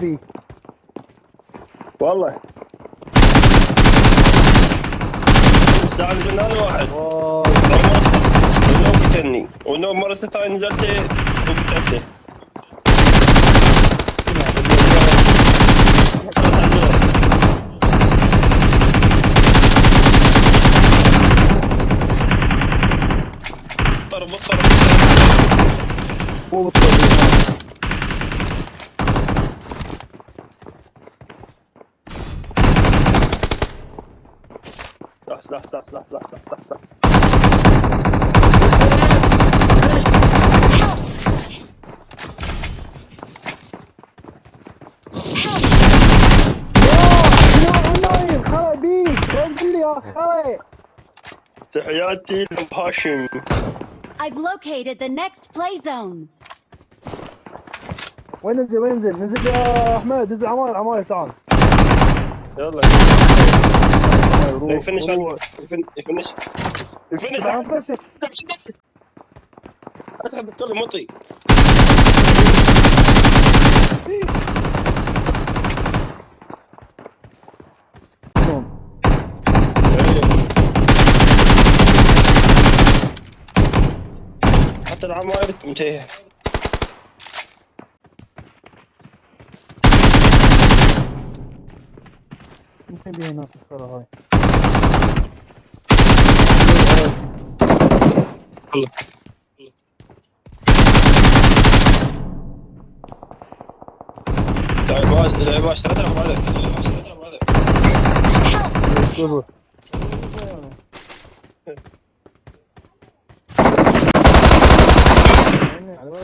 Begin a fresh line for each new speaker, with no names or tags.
فيه
والله. الساعة الجنان واحد.
واي
ونوم قتلني ونوم مرة ثانية نزلت سلاح سلاح سلاح سلاح سلاح سلاح سلاح
خلع
تحياتي لهاشم
I've located the next play zone.
وين ننزل وين ننزل؟ ننزل يا أحمد ننزل عماير عماير تعال.
يلا.
روح،
يفنش
روح.
يفنش يفنش
فشل.
ادخل دكتور مطي؟ حتى العماير تمتيه
يمكن بيها ناس الخرا هاي
Kılı. Dayı dayı başlara da var da.
bu. Aynen, var